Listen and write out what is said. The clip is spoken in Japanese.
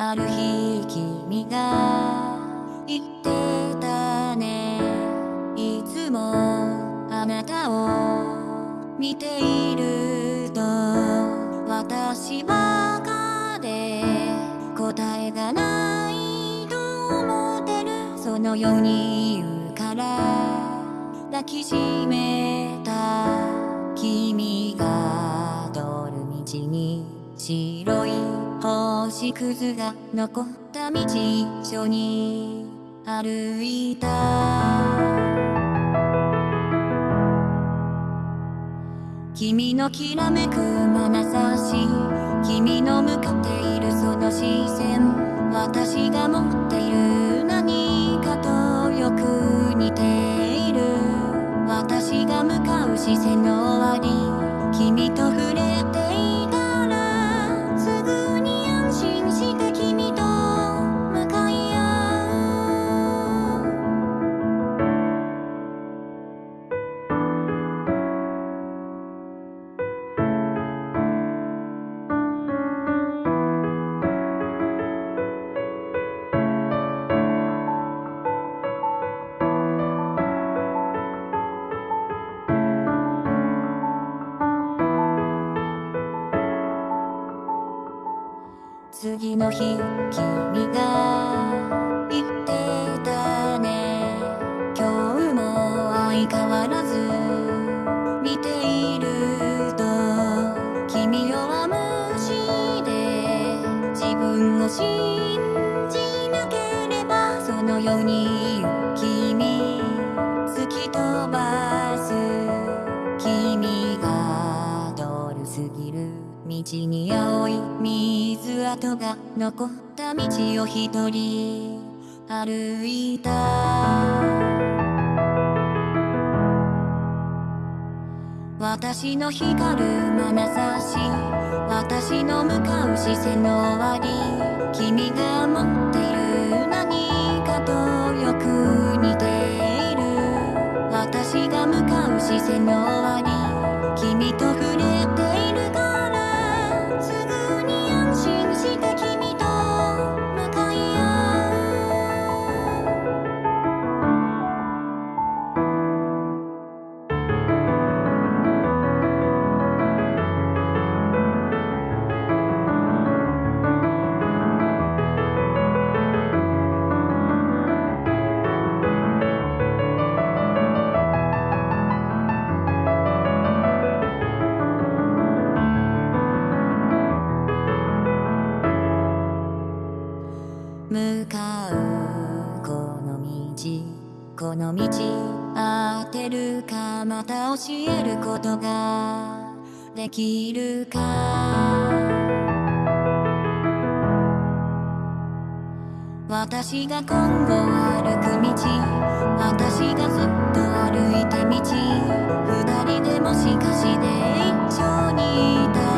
ある日君が言ってたね。いつもあなたを見ていると私ばかで答えがないと思ってる。そのように言うから抱きしめた君が通る道に白星屑が残った道一緒に歩いた。君のきらめく眼差し君の向かっているその視線私が持っている何かとよく似ている。私が向かう視線の終わり君と次の日君が言ってたね。今日も相変わらず見ていると君弱虫で自分を信じなければそのように君る道に青い水跡が残った道を一人歩いた。私の光る眼差し私の向かう視線の終わり。君が持っている何かとよく似ている。私が向かう視線の終わり。向かうこの道この道当てるかまた教えることができるか私が今後歩く道私がずっと歩いた道二人でもしかして一緒にいた